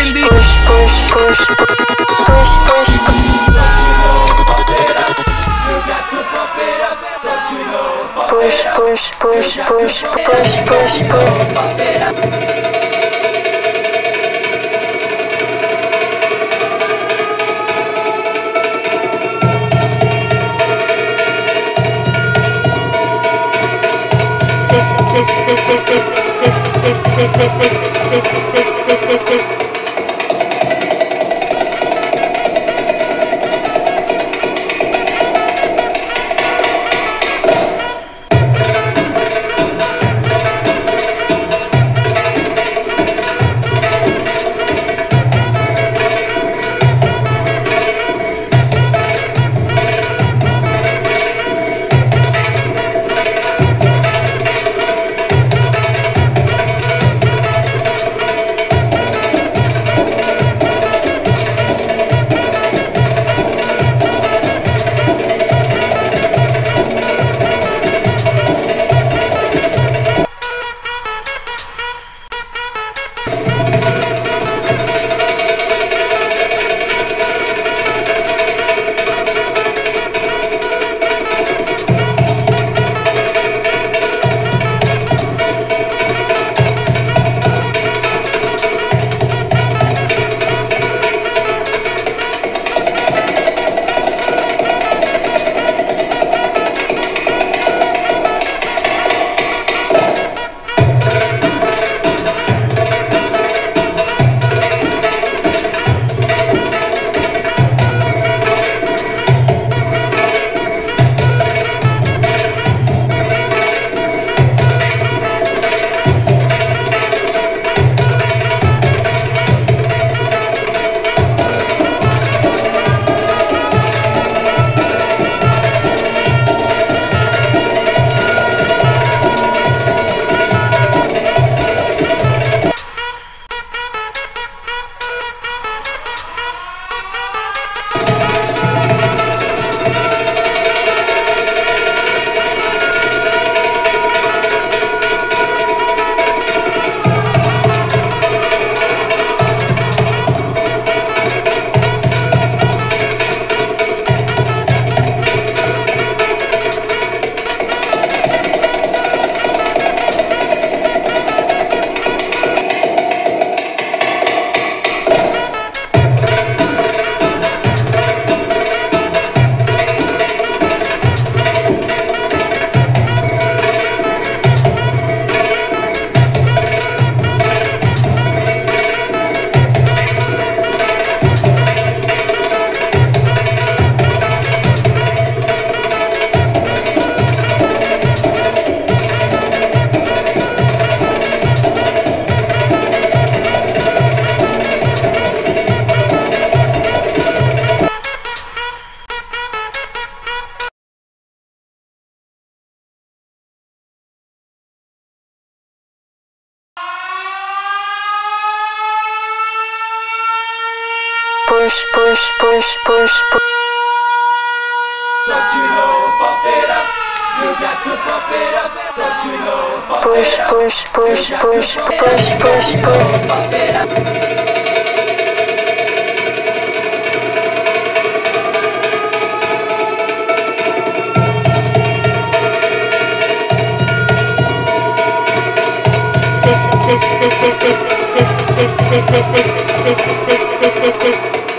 Bendy. Push, push, push, push, push. Push, push, push, push, push, push, push. this, this, this, this, this, this, this, this. Push, push, push, push, push. Don't you know, bump it up. You got to bump it up. Don't you know, bump Push, push, push, push, push, push, push. this, this, this, this, this, this, this, this, this, this, this, this, this, this, this, this.